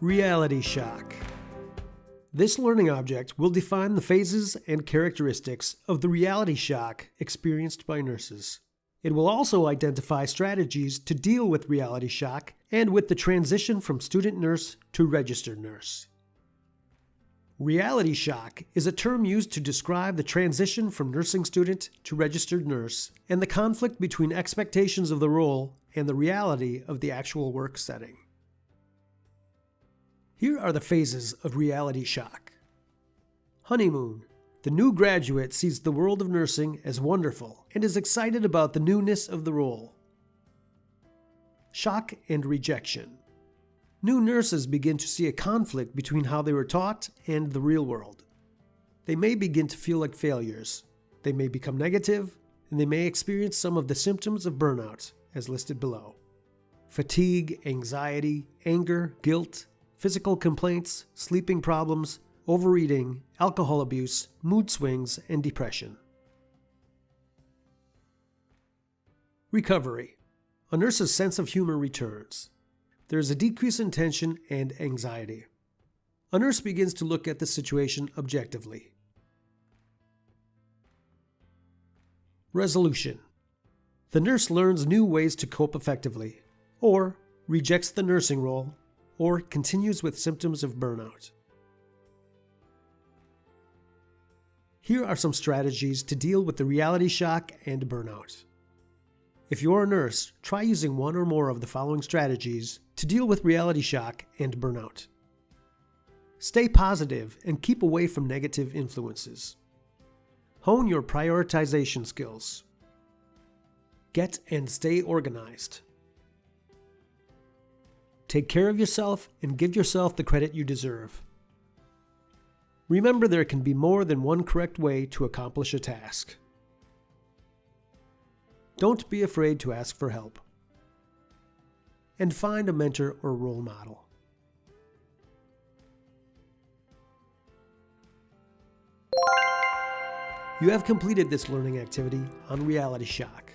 Reality shock. This learning object will define the phases and characteristics of the reality shock experienced by nurses. It will also identify strategies to deal with reality shock and with the transition from student nurse to registered nurse. Reality shock is a term used to describe the transition from nursing student to registered nurse and the conflict between expectations of the role and the reality of the actual work setting. Here are the phases of reality shock. Honeymoon. The new graduate sees the world of nursing as wonderful and is excited about the newness of the role. Shock and rejection. New nurses begin to see a conflict between how they were taught and the real world. They may begin to feel like failures. They may become negative, and they may experience some of the symptoms of burnout, as listed below. Fatigue, anxiety, anger, guilt, physical complaints, sleeping problems, overeating, alcohol abuse, mood swings, and depression. Recovery. A nurse's sense of humor returns. There is a decrease in tension and anxiety. A nurse begins to look at the situation objectively. Resolution. The nurse learns new ways to cope effectively, or rejects the nursing role or continues with symptoms of burnout. Here are some strategies to deal with the reality shock and burnout. If you're a nurse, try using one or more of the following strategies to deal with reality shock and burnout. Stay positive and keep away from negative influences. Hone your prioritization skills. Get and stay organized. Take care of yourself and give yourself the credit you deserve. Remember there can be more than one correct way to accomplish a task. Don't be afraid to ask for help. And find a mentor or role model. You have completed this learning activity on reality shock.